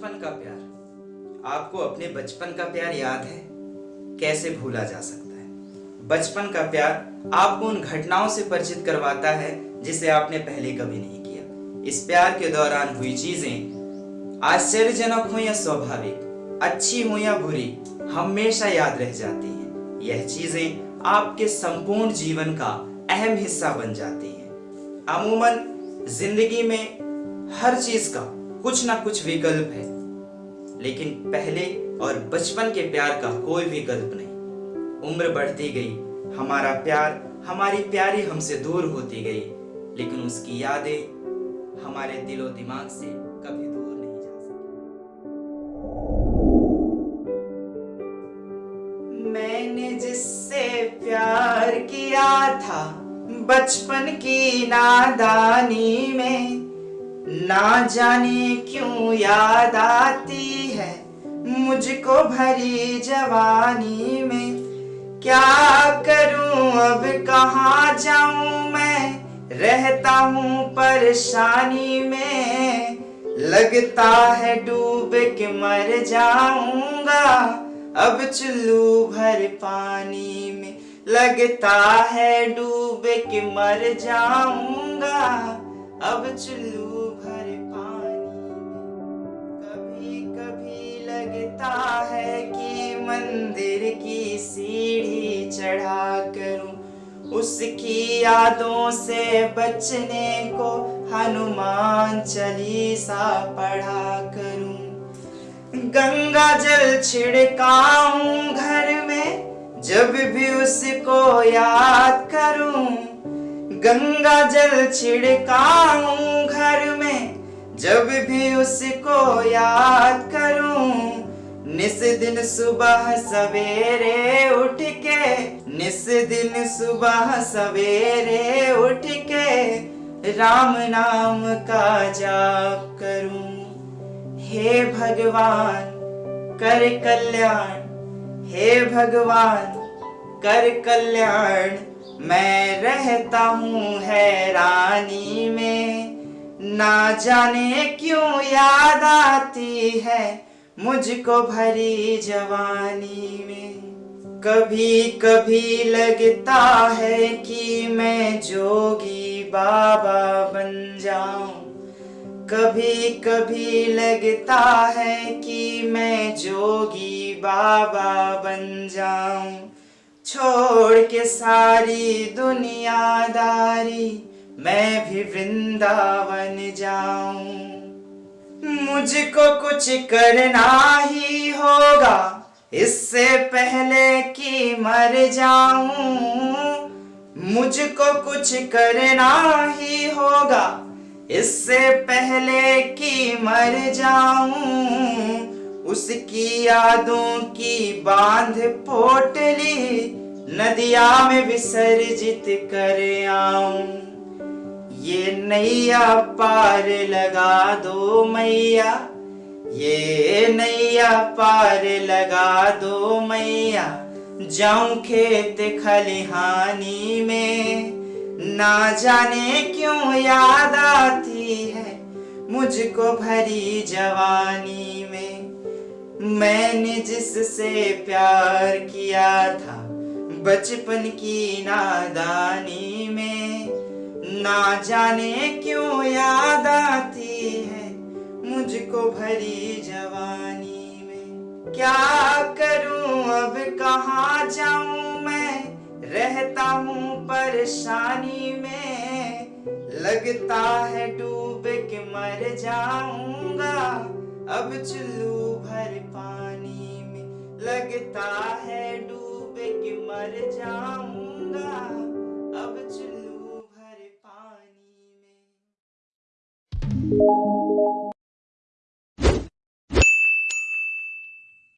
बचपन का प्यार। आपको अपने बचपन का प्यार याद है? कैसे भूला जा सकता है? बचपन का प्यार आपको उन घटनाओं से परिचित करवाता है जिसे आपने पहले कभी नहीं किया। इस प्यार के दौरान हुई चीज़ें आश्चर्यजनक हो या स्वाभाविक, अच्छी हो या बुरी, हमेशा याद रह जाती हैं। यह चीज़ें आपके संपूर्ण जीवन का अहम हिस्सा बन जाती हैं। अमूमन, ज़िंदगी में हर चीज़ का कुछ ना कुछ विकल्प है। लेकिन पहले और बचपन के प्यार का कोई विकल्प नहीं। उम्र बढ़ती गई, हमारा प्यार, हमारी प्यारी हमसे दूर होती गई, लेकिन उसकी यादें हमारे दिलो दिमाग से कभी दूर नहीं जा सकी। मैंने जिससे प्यार किया था, बचपन की नादानी में ना जाने क्यों याद आती है मुझको भरी जवानी में। क्या करूँ अब कहाँ जाऊँ मैं? रहता हूँ परेशानी में। लगता है डूब के मर जाऊँगा अब चुल्लू भर पानी में। लगता है डूब के मर जाऊँगा अब चुल्लू लगता है कि मंदिर की सीढ़ी चढ़ा करूँ। उसकी यादों से बचने को हनुमान चालीसा पढ़ा करूँ। गंगा जल छिड़काऊं घर में, जब भी उसको याद करूँ। गंगा जल छिड़काऊं घर में, जब भी उसको याद करूँ। निस दिन सुबह सवेरे उठ के, निस दिन सुबह सवेरे उठ के, राम नाम का जाप करूँ। हे भगवान, कर कल्याण। हे भगवान, कर कल्याण। मैं रहता हूँ हैरानी में। ना जाने क्यों याद आती है मुझको भरी जवानी में कभी कभी लगता है कि मैं जोगी बाबा बन जाऊँ। कभी कभी लगता है कि मैं जोगी बाबा बन जाऊँ। छोड़ के सारी दुनियादारी, मैं भी वृंदावन जाऊँ। मुझको कुछ करना ही होगा। इससे पहले कि मर जाऊँ, मुझको कुछ करना ही होगा। इससे पहले कि मर जाऊँ, उसकी यादों की बाँध पोटली नदिया में विसर्जित कर आऊँ। ये नैया पार लगा दो मैया। ये नैया पार लगा दो मैया। जाऊँ खेत खलिहानी में। ना जाने क्यों याद आती है मुझको भरी जवानी में। मैंने जिससे प्यार किया था बचपन की नादानी में। ना जाने क्यों याद आती है मुझको भरी जवानी में। क्या करूँ अब, कहाँ जाऊँ मैं? रहता हूँ परेशानी में। लगता है डूब के मर जाऊँगा, अब चुल्लू भर पानी में। लगता है डूब के मर जाऊँगा, अब चुल्लू you